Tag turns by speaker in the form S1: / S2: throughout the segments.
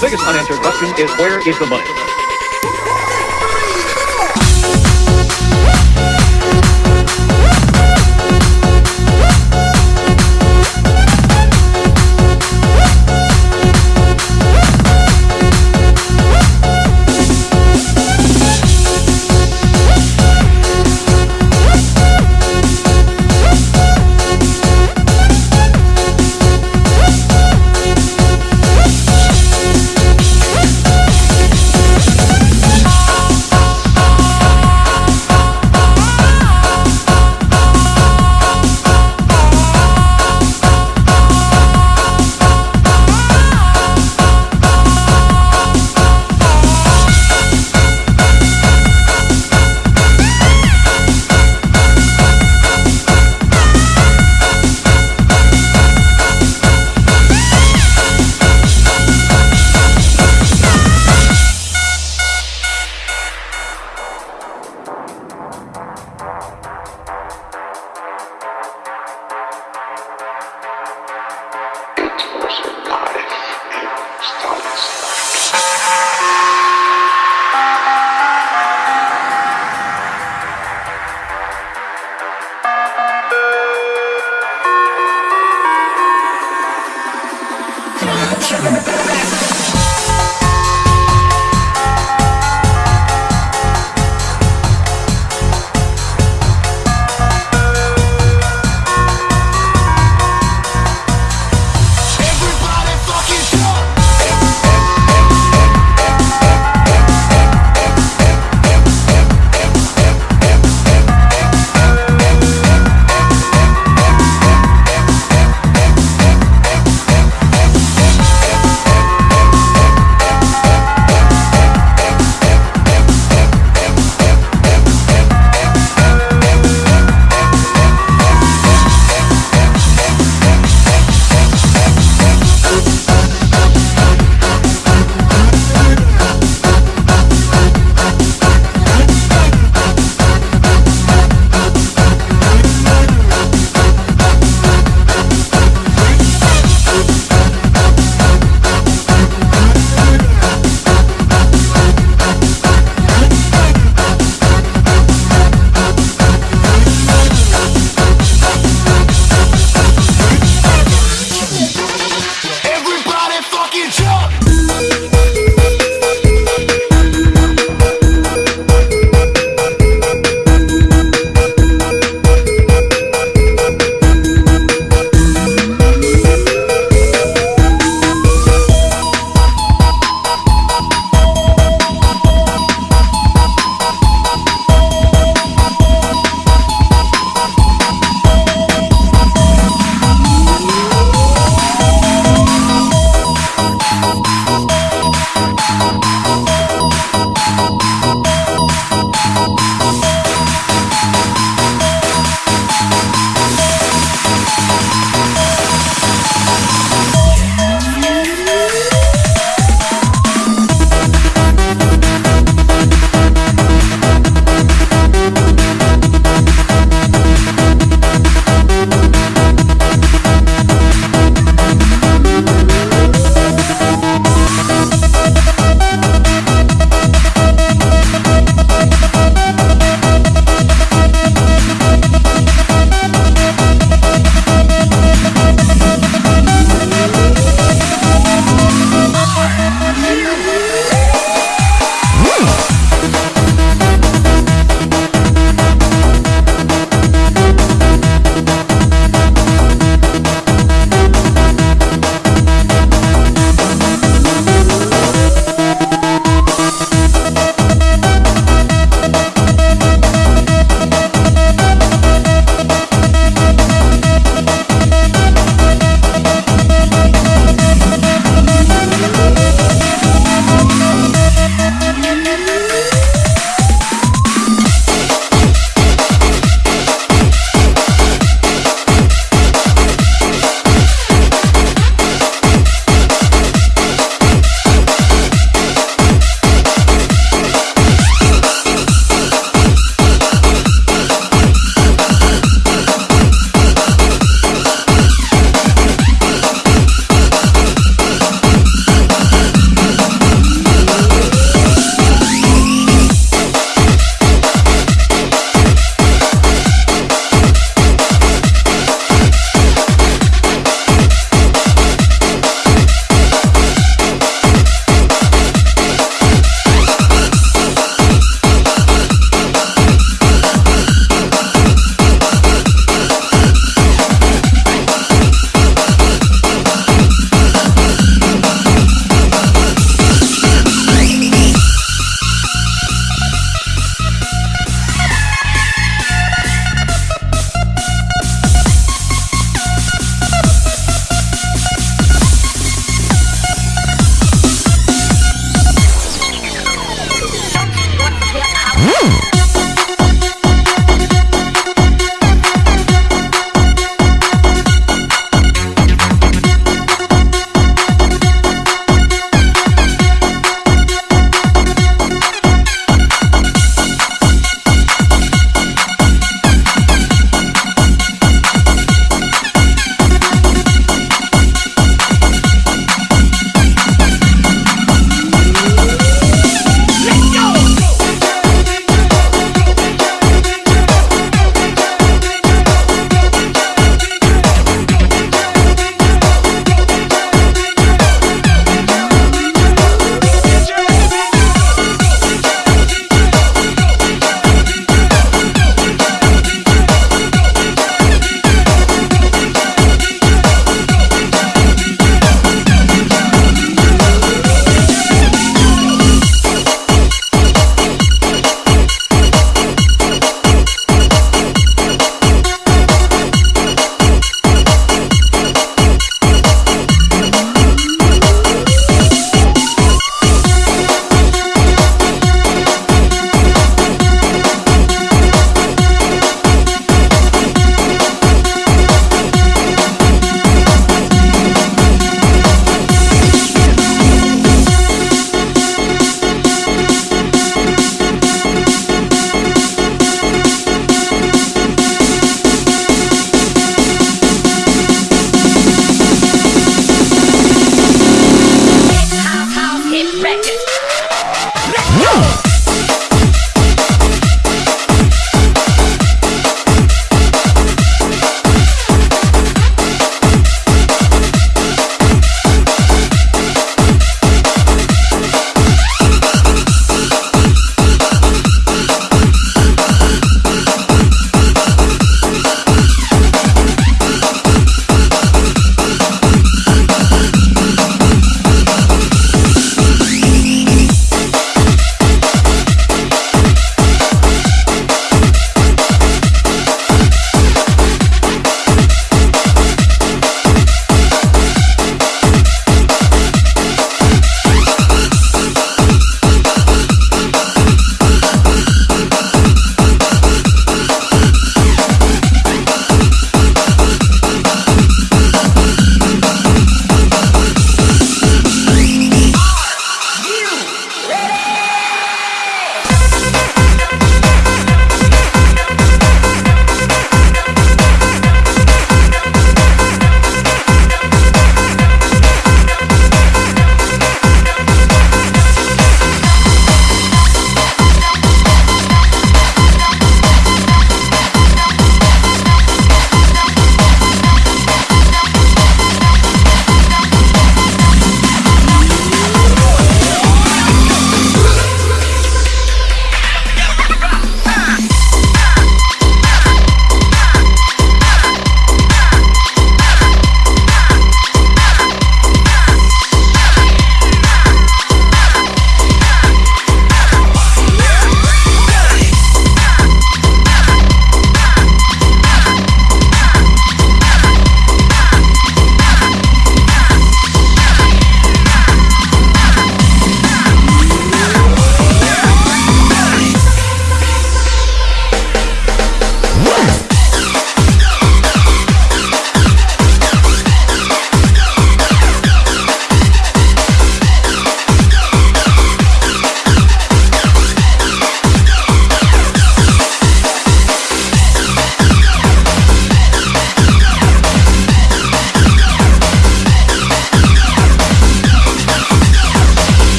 S1: biggest unanswered question is where is the money?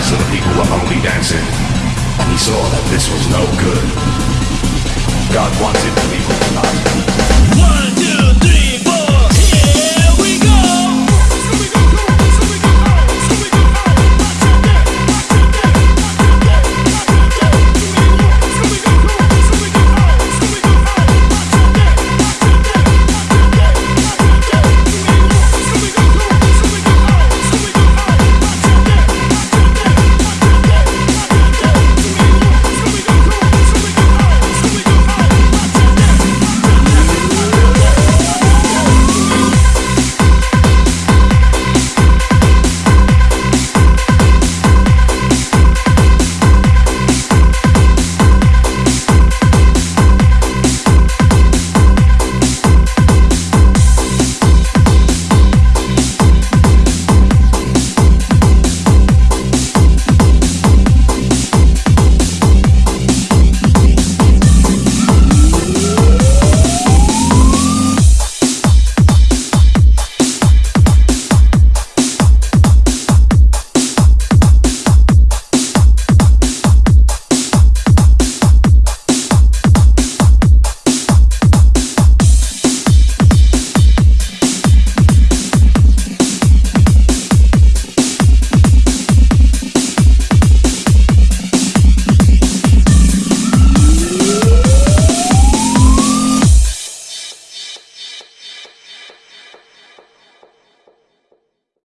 S1: eyes the people were only dancing, and he saw that this was no good. God wants it to be tonight.